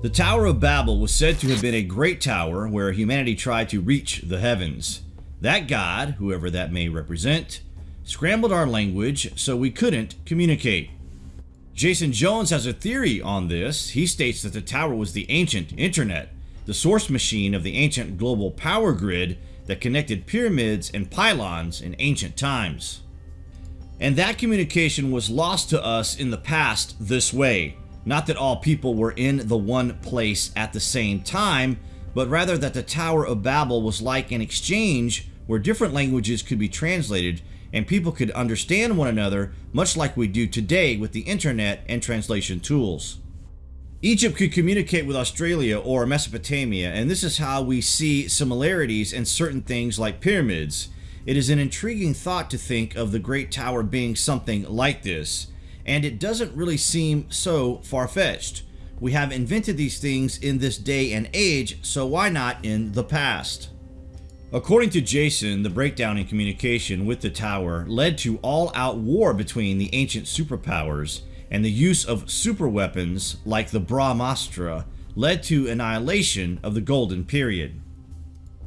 The Tower of Babel was said to have been a great tower where humanity tried to reach the heavens. That god, whoever that may represent, scrambled our language so we couldn't communicate. Jason Jones has a theory on this. He states that the tower was the ancient internet, the source machine of the ancient global power grid that connected pyramids and pylons in ancient times. And that communication was lost to us in the past this way. Not that all people were in the one place at the same time, but rather that the Tower of Babel was like an exchange where different languages could be translated and people could understand one another much like we do today with the internet and translation tools. Egypt could communicate with Australia or Mesopotamia, and this is how we see similarities in certain things like pyramids. It is an intriguing thought to think of the Great Tower being something like this, and it doesn't really seem so far-fetched. We have invented these things in this day and age, so why not in the past? According to Jason, the breakdown in communication with the tower led to all-out war between the ancient superpowers, and the use of superweapons like the Brahmastra led to annihilation of the Golden Period.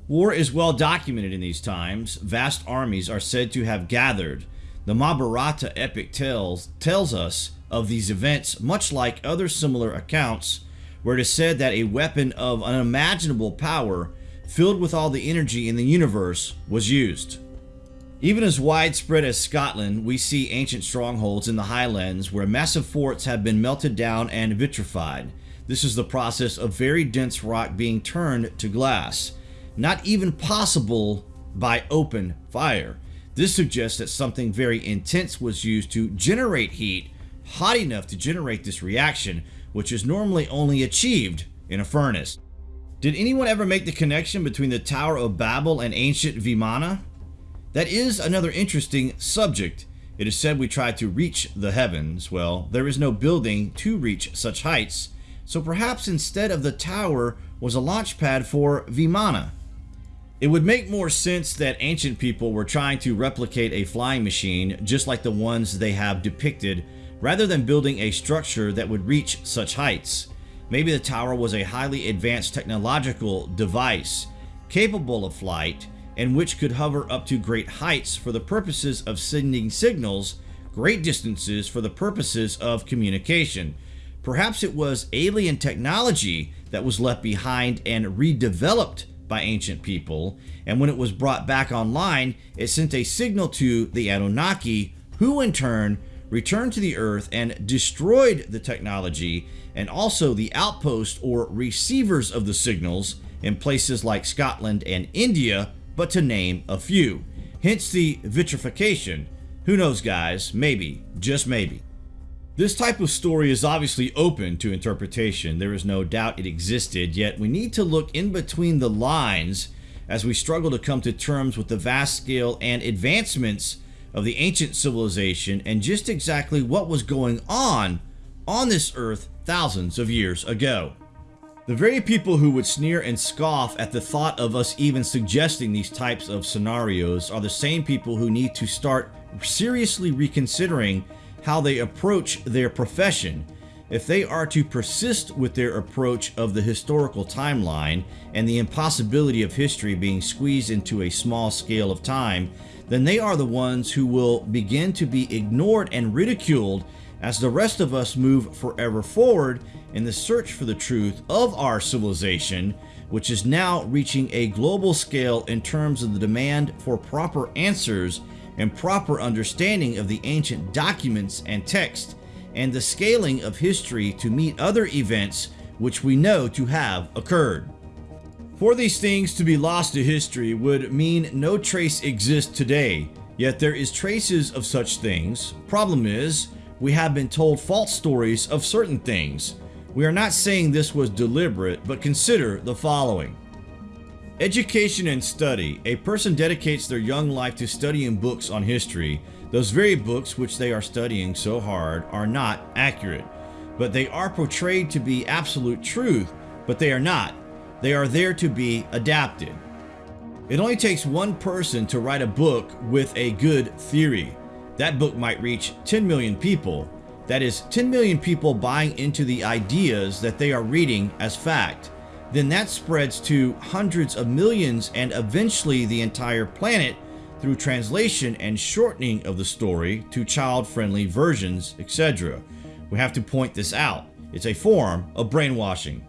War is well documented in these times. Vast armies are said to have gathered. The Mahabharata epic tells, tells us of these events much like other similar accounts where it is said that a weapon of unimaginable power filled with all the energy in the universe was used. Even as widespread as Scotland, we see ancient strongholds in the highlands where massive forts have been melted down and vitrified. This is the process of very dense rock being turned to glass. Not even possible by open fire. This suggests that something very intense was used to generate heat hot enough to generate this reaction, which is normally only achieved in a furnace. Did anyone ever make the connection between the Tower of Babel and ancient Vimana? That is another interesting subject. It is said we tried to reach the heavens. Well, there is no building to reach such heights, so perhaps instead of the tower was a launch pad for Vimana. It would make more sense that ancient people were trying to replicate a flying machine just like the ones they have depicted rather than building a structure that would reach such heights. Maybe the tower was a highly advanced technological device capable of flight and which could hover up to great heights for the purposes of sending signals great distances for the purposes of communication. Perhaps it was alien technology that was left behind and redeveloped by ancient people, and when it was brought back online, it sent a signal to the Anunnaki, who in turn returned to the Earth and destroyed the technology and also the outpost or receivers of the signals in places like Scotland and India but to name a few. Hence the vitrification. Who knows guys, maybe, just maybe. This type of story is obviously open to interpretation. There is no doubt it existed, yet we need to look in between the lines as we struggle to come to terms with the vast scale and advancements of the ancient civilization and just exactly what was going on on this earth thousands of years ago. The very people who would sneer and scoff at the thought of us even suggesting these types of scenarios are the same people who need to start seriously reconsidering how they approach their profession. If they are to persist with their approach of the historical timeline and the impossibility of history being squeezed into a small scale of time, then they are the ones who will begin to be ignored and ridiculed as the rest of us move forever forward in the search for the truth of our civilization, which is now reaching a global scale in terms of the demand for proper answers and proper understanding of the ancient documents and text, and the scaling of history to meet other events which we know to have occurred. For these things to be lost to history would mean no trace exists today, yet there is traces of such things. Problem is, we have been told false stories of certain things. We are not saying this was deliberate, but consider the following. Education and study. A person dedicates their young life to studying books on history. Those very books which they are studying so hard are not accurate, but they are portrayed to be absolute truth, but they are not. They are there to be adapted. It only takes one person to write a book with a good theory. That book might reach 10 million people. that is 10 million people buying into the ideas that they are reading as fact, then that spreads to hundreds of millions and eventually the entire planet through translation and shortening of the story to child-friendly versions, etc. We have to point this out. It's a form of brainwashing.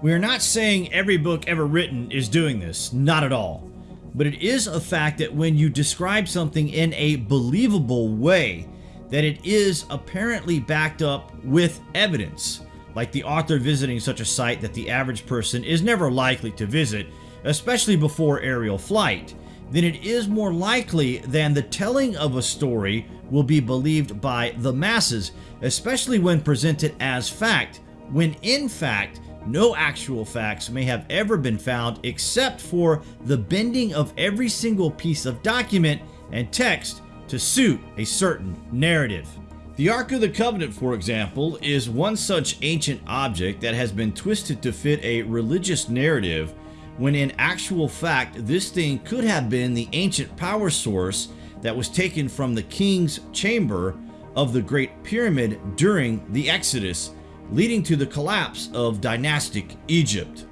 We are not saying every book ever written is doing this, not at all. But it is a fact that when you describe something in a believable way, that it is apparently backed up with evidence, like the author visiting such a site that the average person is never likely to visit, especially before aerial flight, then it is more likely than the telling of a story will be believed by the masses, especially when presented as fact, when in fact, no actual facts may have ever been found except for the bending of every single piece of document and text to suit a certain narrative. The Ark of the Covenant, for example, is one such ancient object that has been twisted to fit a religious narrative when in actual fact this thing could have been the ancient power source that was taken from the king's chamber of the Great Pyramid during the Exodus, leading to the collapse of dynastic Egypt.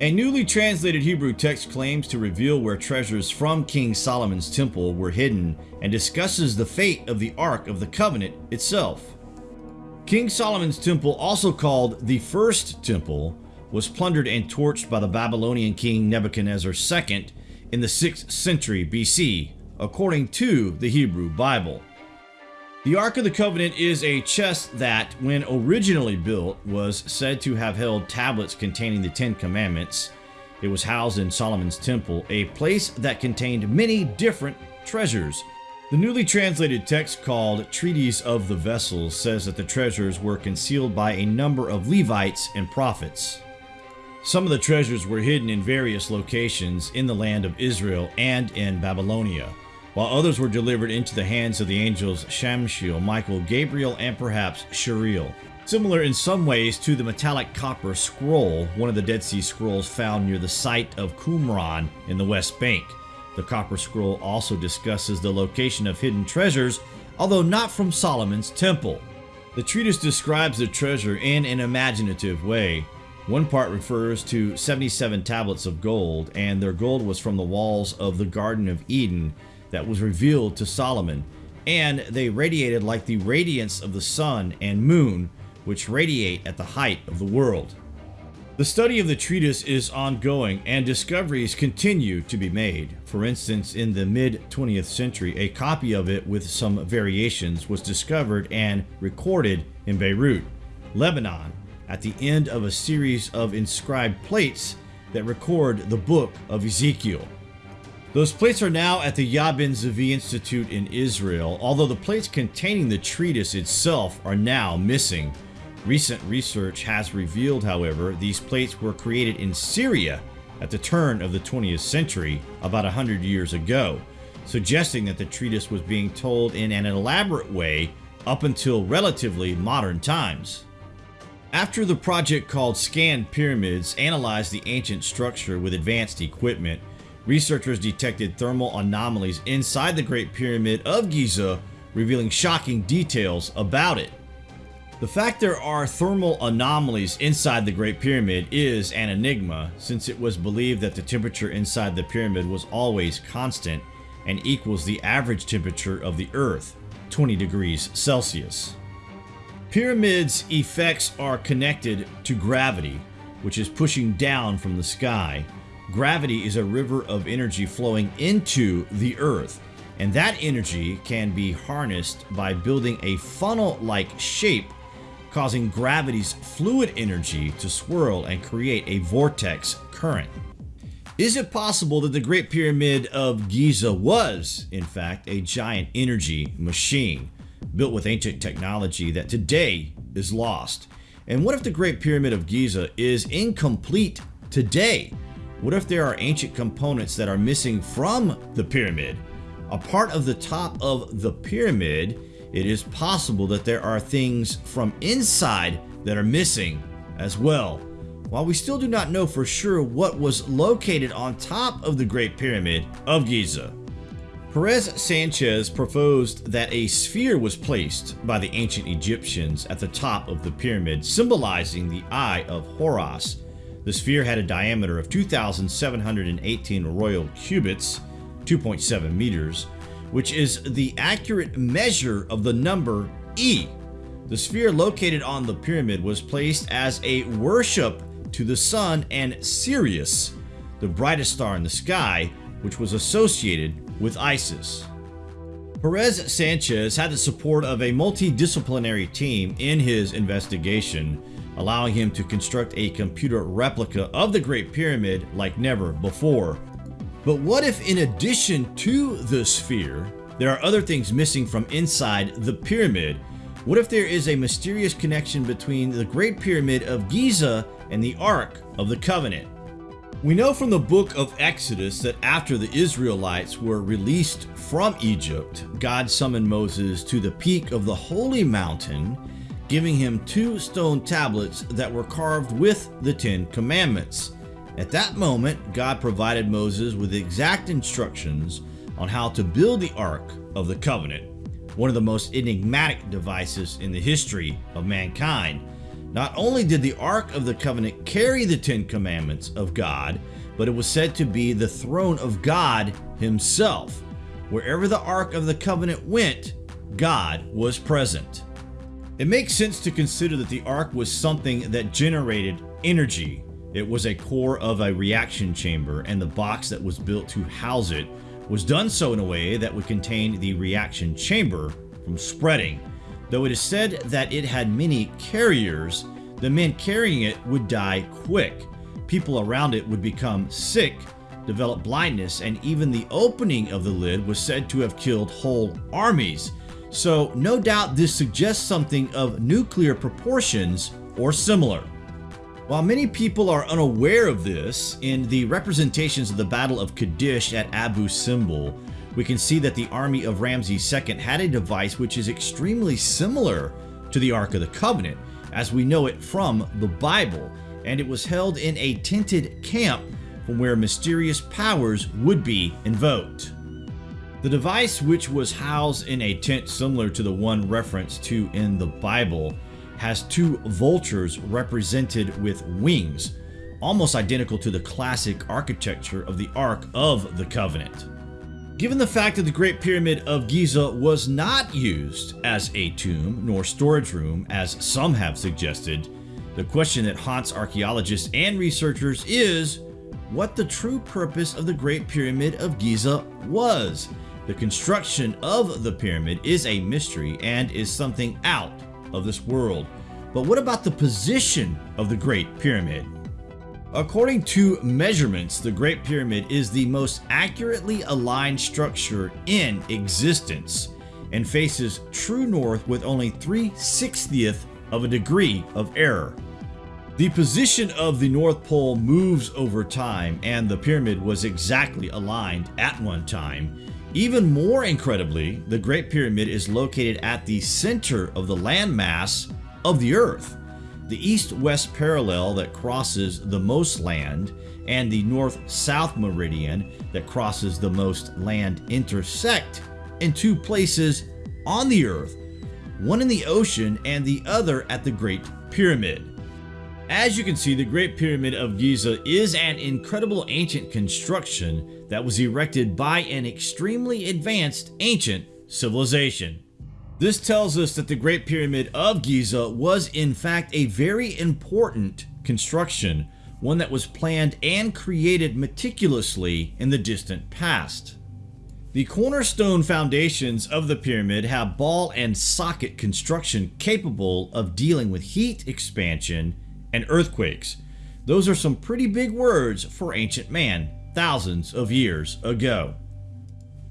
A newly translated Hebrew text claims to reveal where treasures from King Solomon's temple were hidden and discusses the fate of the Ark of the Covenant itself. King Solomon's temple, also called the First Temple, was plundered and torched by the Babylonian king Nebuchadnezzar II in the 6th century BC, according to the Hebrew Bible. The Ark of the Covenant is a chest that, when originally built, was said to have held tablets containing the Ten Commandments. It was housed in Solomon's Temple, a place that contained many different treasures. The newly translated text called Treatise of the Vessels says that the treasures were concealed by a number of Levites and prophets. Some of the treasures were hidden in various locations in the land of Israel and in Babylonia while others were delivered into the hands of the angels Shamshiel, Michael, Gabriel, and perhaps Sariel. Similar in some ways to the metallic copper scroll, one of the Dead Sea Scrolls found near the site of Qumran in the West Bank. The copper scroll also discusses the location of hidden treasures, although not from Solomon's temple. The treatise describes the treasure in an imaginative way. One part refers to 77 tablets of gold, and their gold was from the walls of the Garden of Eden, that was revealed to Solomon, and they radiated like the radiance of the sun and moon, which radiate at the height of the world. The study of the treatise is ongoing and discoveries continue to be made. For instance, in the mid 20th century, a copy of it with some variations was discovered and recorded in Beirut, Lebanon, at the end of a series of inscribed plates that record the book of Ezekiel. Those plates are now at the Yad Ben Zvi Institute in Israel, although the plates containing the treatise itself are now missing. Recent research has revealed, however, these plates were created in Syria at the turn of the 20th century, about 100 years ago, suggesting that the treatise was being told in an elaborate way up until relatively modern times. After the project called ScanPyramids analyzed the ancient structure with advanced equipment, researchers detected thermal anomalies inside the Great Pyramid of Giza, revealing shocking details about it. The fact there are thermal anomalies inside the Great Pyramid is an enigma, since it was believed that the temperature inside the pyramid was always constant and equals the average temperature of the Earth, 20 degrees Celsius. Pyramids' effects are connected to gravity, which is pushing down from the sky, Gravity is a river of energy flowing into the earth, and that energy can be harnessed by building a funnel-like shape, causing gravity's fluid energy to swirl and create a vortex current. Is it possible that the Great Pyramid of Giza was, in fact, a giant energy machine built with ancient technology that today is lost? And what if the Great Pyramid of Giza is incomplete today? What if there are ancient components that are missing from the pyramid? A part of the top of the pyramid, it is possible that there are things from inside that are missing as well. While we still do not know for sure what was located on top of the Great Pyramid of Giza. Perez Sanchez proposed that a sphere was placed by the ancient Egyptians at the top of the pyramid, symbolizing the Eye of Horus. The sphere had a diameter of 2,718 royal cubits, 2.7 meters, which is the accurate measure of the number E. The sphere located on the pyramid was placed as a worship to the sun and Sirius, the brightest star in the sky, which was associated with Isis. Perez Sanchez had the support of a multidisciplinary team in his investigation, allowing him to construct a computer replica of the Great Pyramid like never before. But what if in addition to the sphere, there are other things missing from inside the pyramid? What if there is a mysterious connection between the Great Pyramid of Giza and the Ark of the Covenant? We know from the book of Exodus that after the Israelites were released from Egypt, God summoned Moses to the peak of the holy mountain, giving him two stone tablets that were carved with the Ten Commandments. At that moment, God provided Moses with exact instructions on how to build the Ark of the Covenant, one of the most enigmatic devices in the history of mankind. Not only did the Ark of the Covenant carry the Ten Commandments of God, but it was said to be the throne of God Himself. Wherever the Ark of the Covenant went, God was present. It makes sense to consider that the Ark was something that generated energy. It was a core of a reaction chamber, and the box that was built to house it was done so in a way that would contain the reaction chamber from spreading. Though it is said that it had many carriers, the men carrying it would die quick. People around it would become sick, develop blindness, and even the opening of the lid was said to have killed whole armies. So no doubt this suggests something of nuclear proportions or similar. While many people are unaware of this, in the representations of the Battle of Kadesh at Abu Simbel, we can see that the army of Ramses II had a device which is extremely similar to the Ark of the Covenant, as we know it from the Bible, and it was held in a tented camp from where mysterious powers would be invoked. The device, which was housed in a tent similar to the one referenced to in the Bible, has two vultures represented with wings, almost identical to the classic architecture of the Ark of the Covenant. Given the fact that the Great Pyramid of Giza was not used as a tomb nor storage room as some have suggested, the question that haunts archaeologists and researchers is what the true purpose of the Great Pyramid of Giza was. The construction of the pyramid is a mystery and is something out of this world. But what about the position of the Great Pyramid? According to measurements, the Great Pyramid is the most accurately aligned structure in existence and faces true north with only 3 60th of a degree of error. The position of the North Pole moves over time and the pyramid was exactly aligned at one time. Even more incredibly, the Great Pyramid is located at the center of the landmass of the Earth the east-west parallel that crosses the most land and the north-south meridian that crosses the most land intersect in two places on the earth, one in the ocean and the other at the Great Pyramid. As you can see, the Great Pyramid of Giza is an incredible ancient construction that was erected by an extremely advanced ancient civilization. This tells us that the Great Pyramid of Giza was in fact a very important construction, one that was planned and created meticulously in the distant past. The cornerstone foundations of the pyramid have ball and socket construction capable of dealing with heat expansion and earthquakes. Those are some pretty big words for ancient man thousands of years ago.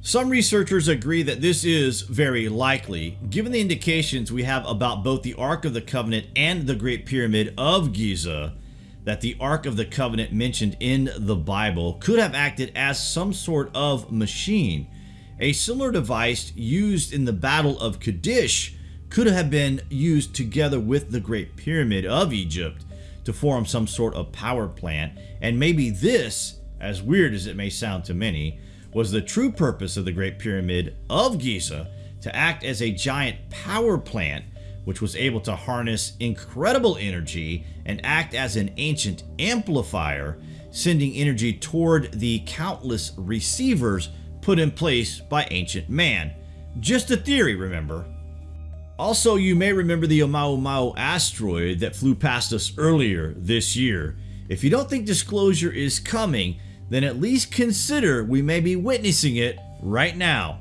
Some researchers agree that this is very likely, given the indications we have about both the Ark of the Covenant and the Great Pyramid of Giza, that the Ark of the Covenant mentioned in the Bible could have acted as some sort of machine. A similar device used in the Battle of Kadesh could have been used together with the Great Pyramid of Egypt to form some sort of power plant, and maybe this, as weird as it may sound to many, was the true purpose of the Great Pyramid of Giza to act as a giant power plant which was able to harness incredible energy and act as an ancient amplifier, sending energy toward the countless receivers put in place by ancient man. Just a theory, remember. Also, you may remember the Oumuamua asteroid that flew past us earlier this year. If you don't think disclosure is coming, then at least consider we may be witnessing it right now.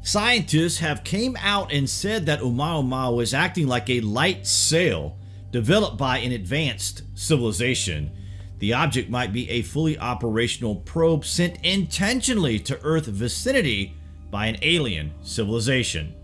Scientists have came out and said that Oumuamua is acting like a light sail developed by an advanced civilization. The object might be a fully operational probe sent intentionally to Earth vicinity by an alien civilization.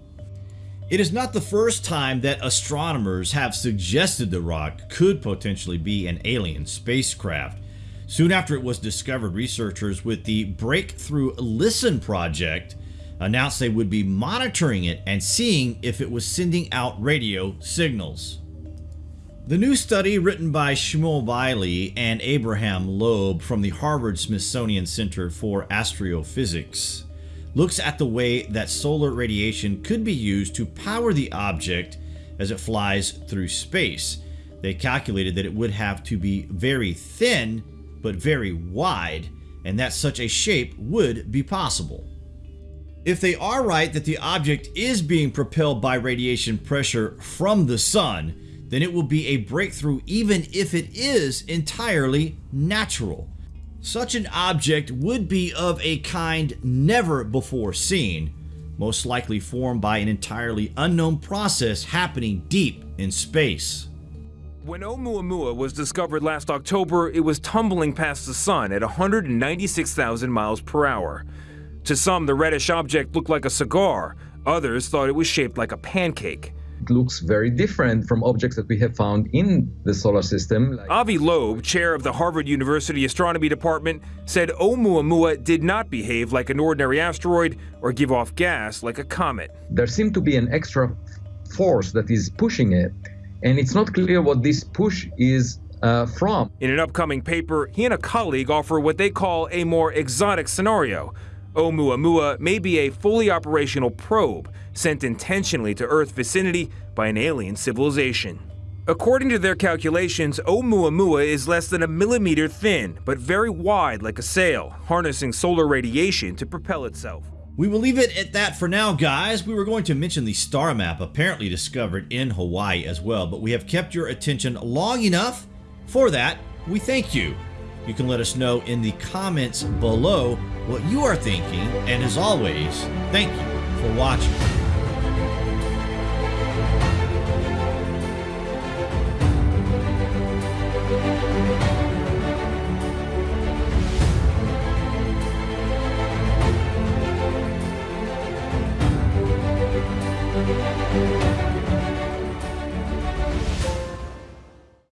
It is not the first time that astronomers have suggested the rock could potentially be an alien spacecraft. Soon after it was discovered, researchers with the Breakthrough Listen project announced they would be monitoring it and seeing if it was sending out radio signals. The new study written by Shmuel Bialy and Abraham Loeb from the Harvard Smithsonian Center for Astrophysics looks at the way that solar radiation could be used to power the object as it flies through space. They calculated that it would have to be very thin but very wide and that such a shape would be possible. If they are right that the object is being propelled by radiation pressure from the sun, then it will be a breakthrough even if it is entirely natural. Such an object would be of a kind never before seen, most likely formed by an entirely unknown process happening deep in space. When Oumuamua was discovered last October, it was tumbling past the sun at 196,000 miles per hour. To some, the reddish object looked like a cigar. Others thought it was shaped like a pancake. It looks very different from objects that we have found in the solar system. Avi Loeb, chair of the Harvard University Astronomy Department, said Oumuamua did not behave like an ordinary asteroid or give off gas like a comet. There seemed to be an extra force that is pushing it, and it's not clear what this push is uh, from. In an upcoming paper, he and a colleague offer what they call a more exotic scenario Oumuamua may be a fully operational probe sent intentionally to Earth vicinity by an alien civilization. According to their calculations, Oumuamua is less than a millimeter thin, but very wide like a sail, harnessing solar radiation to propel itself. We will leave it at that for now, guys. We were going to mention the star map apparently discovered in Hawaii as well, but we have kept your attention long enough. For that, we thank you. You can let us know in the comments below what you are thinking, and as always, thank you for watching.